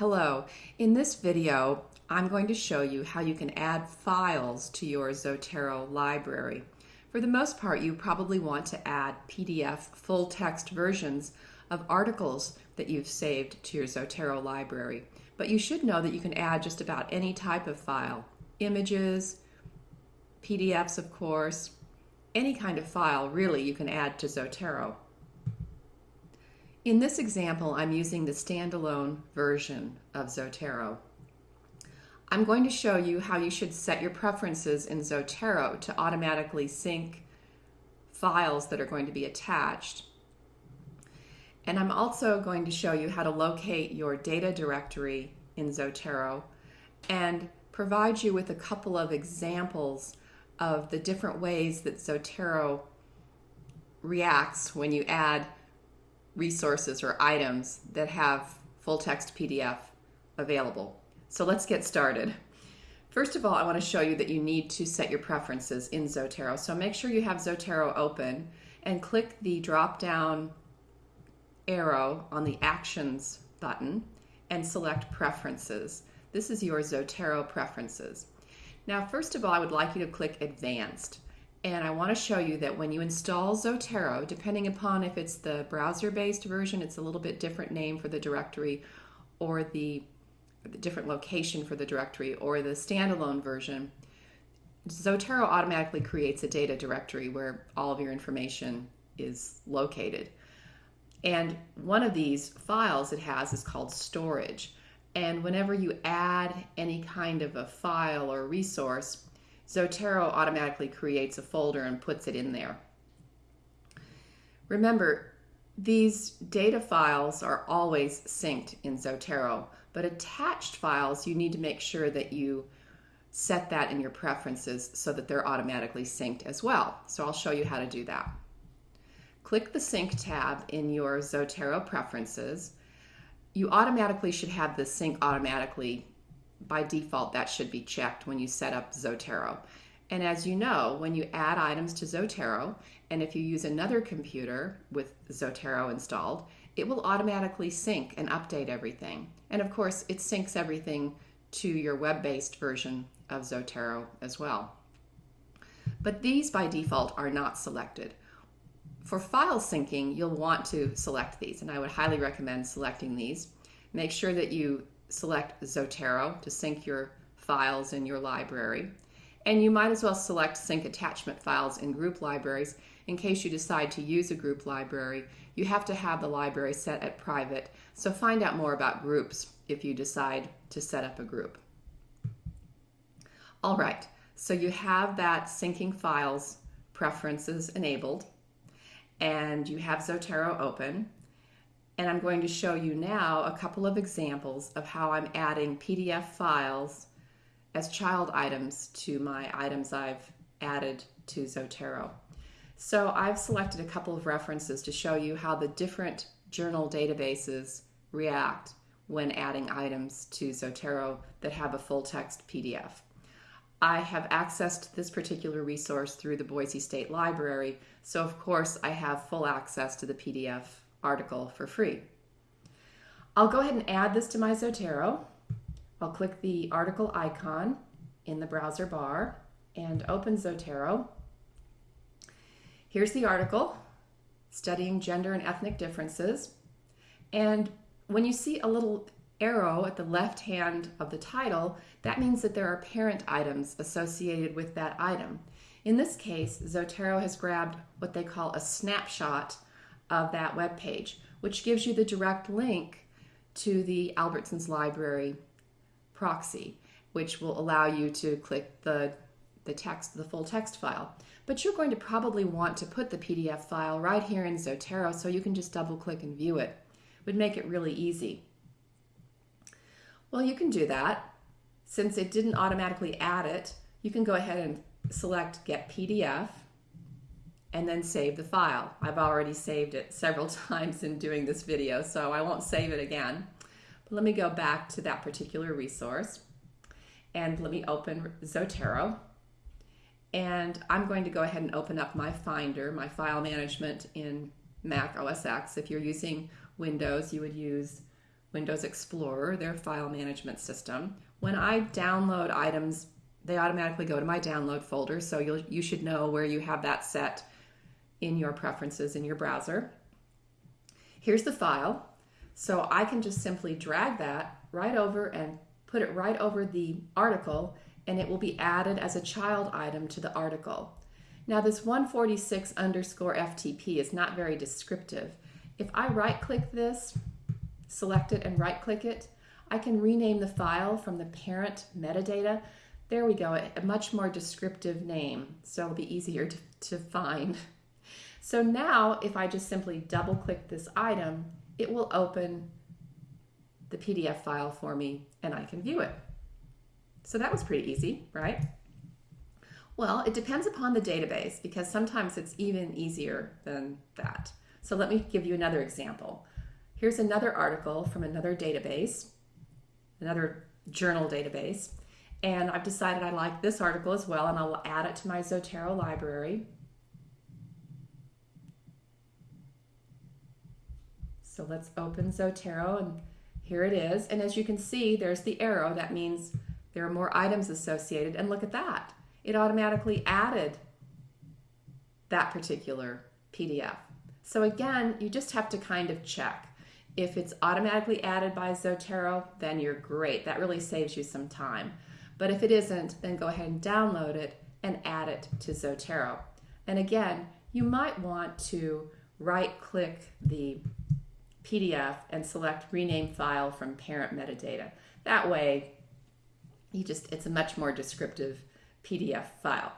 Hello, in this video I'm going to show you how you can add files to your Zotero library. For the most part you probably want to add PDF full text versions of articles that you've saved to your Zotero library. But you should know that you can add just about any type of file. Images, PDFs of course, any kind of file really you can add to Zotero. In this example, I'm using the standalone version of Zotero. I'm going to show you how you should set your preferences in Zotero to automatically sync files that are going to be attached. And I'm also going to show you how to locate your data directory in Zotero and provide you with a couple of examples of the different ways that Zotero reacts when you add resources or items that have full text PDF available. So let's get started. First of all, I want to show you that you need to set your preferences in Zotero. So make sure you have Zotero open and click the drop down arrow on the Actions button and select Preferences. This is your Zotero preferences. Now, first of all, I would like you to click Advanced. And I want to show you that when you install Zotero, depending upon if it's the browser-based version, it's a little bit different name for the directory, or the, the different location for the directory, or the standalone version, Zotero automatically creates a data directory where all of your information is located. And one of these files it has is called storage. And whenever you add any kind of a file or resource, Zotero automatically creates a folder and puts it in there. Remember, these data files are always synced in Zotero, but attached files, you need to make sure that you set that in your preferences so that they're automatically synced as well. So I'll show you how to do that. Click the Sync tab in your Zotero preferences. You automatically should have the sync automatically by default, that should be checked when you set up Zotero. And as you know, when you add items to Zotero, and if you use another computer with Zotero installed, it will automatically sync and update everything. And of course, it syncs everything to your web-based version of Zotero as well. But these by default are not selected. For file syncing, you'll want to select these, and I would highly recommend selecting these. Make sure that you select Zotero to sync your files in your library. And you might as well select sync attachment files in group libraries in case you decide to use a group library. You have to have the library set at private, so find out more about groups if you decide to set up a group. All right, so you have that syncing files preferences enabled, and you have Zotero open. And I'm going to show you now a couple of examples of how I'm adding PDF files as child items to my items I've added to Zotero. So I've selected a couple of references to show you how the different journal databases react when adding items to Zotero that have a full text PDF. I have accessed this particular resource through the Boise State Library, so of course I have full access to the PDF article for free. I'll go ahead and add this to my Zotero. I'll click the article icon in the browser bar and open Zotero. Here's the article, Studying Gender and Ethnic Differences. And when you see a little arrow at the left hand of the title, that means that there are parent items associated with that item. In this case, Zotero has grabbed what they call a snapshot of that web page, which gives you the direct link to the Albertsons Library proxy, which will allow you to click the, the text, the full text file. But you're going to probably want to put the PDF file right here in Zotero so you can just double click and view it. it would make it really easy. Well, you can do that. Since it didn't automatically add it, you can go ahead and select Get PDF and then save the file. I've already saved it several times in doing this video, so I won't save it again. But let me go back to that particular resource and let me open Zotero. And I'm going to go ahead and open up my Finder, my file management in Mac OS X. If you're using Windows, you would use Windows Explorer, their file management system. When I download items, they automatically go to my download folder, so you you should know where you have that set in your preferences in your browser. Here's the file. So I can just simply drag that right over and put it right over the article and it will be added as a child item to the article. Now this 146 underscore FTP is not very descriptive. If I right click this, select it and right click it, I can rename the file from the parent metadata. There we go, a much more descriptive name, so it'll be easier to, to find. So now if I just simply double click this item, it will open the PDF file for me and I can view it. So that was pretty easy, right? Well, it depends upon the database because sometimes it's even easier than that. So let me give you another example. Here's another article from another database, another journal database, and I've decided I like this article as well and I'll add it to my Zotero library. So let's open Zotero and here it is. And as you can see, there's the arrow. That means there are more items associated. And look at that. It automatically added that particular PDF. So again, you just have to kind of check. If it's automatically added by Zotero, then you're great. That really saves you some time. But if it isn't, then go ahead and download it and add it to Zotero. And again, you might want to right click the PDF and select rename file from parent metadata. That way, you just it's a much more descriptive PDF file.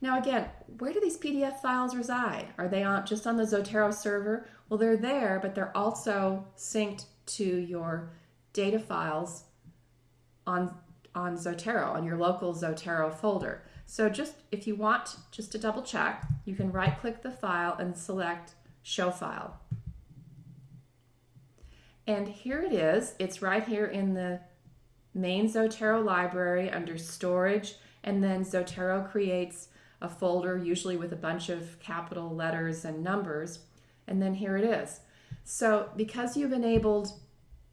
Now again, where do these PDF files reside? Are they on just on the Zotero server? Well, they're there, but they're also synced to your data files on on Zotero, on your local Zotero folder. So just if you want just to double check, you can right click the file and select show file. And here it is. It's right here in the main Zotero library under storage. And then Zotero creates a folder, usually with a bunch of capital letters and numbers. And then here it is. So because you've enabled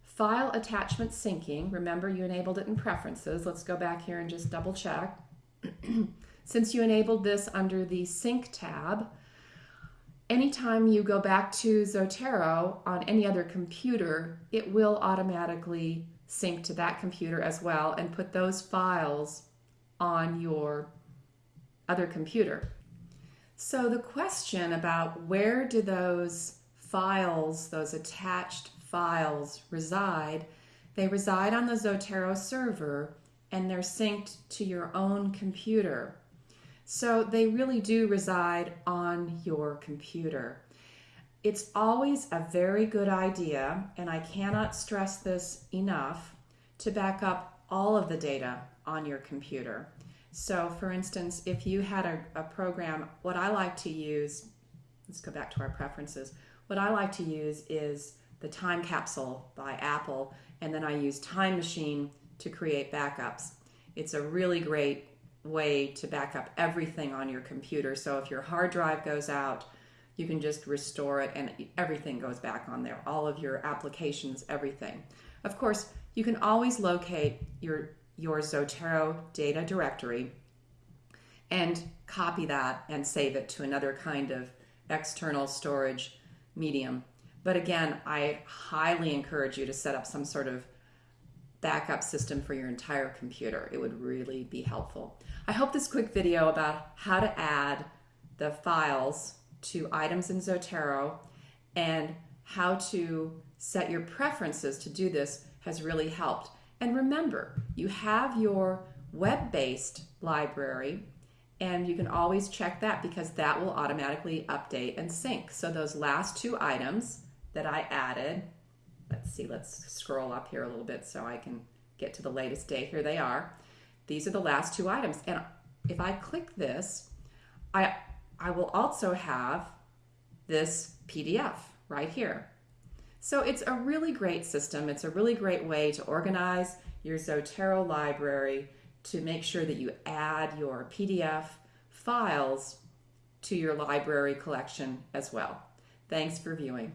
file attachment syncing, remember you enabled it in preferences. Let's go back here and just double check. Since you enabled this under the sync tab, anytime you go back to Zotero on any other computer, it will automatically sync to that computer as well and put those files on your other computer. So the question about where do those files, those attached files reside, they reside on the Zotero server and they're synced to your own computer. So they really do reside on your computer. It's always a very good idea, and I cannot stress this enough, to back up all of the data on your computer. So, for instance, if you had a, a program, what I like to use, let's go back to our preferences. What I like to use is the Time Capsule by Apple, and then I use Time Machine to create backups. It's a really great way to back up everything on your computer. So if your hard drive goes out, you can just restore it and everything goes back on there. All of your applications, everything. Of course, you can always locate your, your Zotero data directory and copy that and save it to another kind of external storage medium. But again, I highly encourage you to set up some sort of backup system for your entire computer. It would really be helpful. I hope this quick video about how to add the files to items in Zotero and how to set your preferences to do this has really helped. And remember, you have your web-based library and you can always check that because that will automatically update and sync. So those last two items that I added, let's see, let's scroll up here a little bit so I can get to the latest day. Here they are. These are the last two items. And if I click this, I, I will also have this PDF right here. So it's a really great system. It's a really great way to organize your Zotero library to make sure that you add your PDF files to your library collection as well. Thanks for viewing.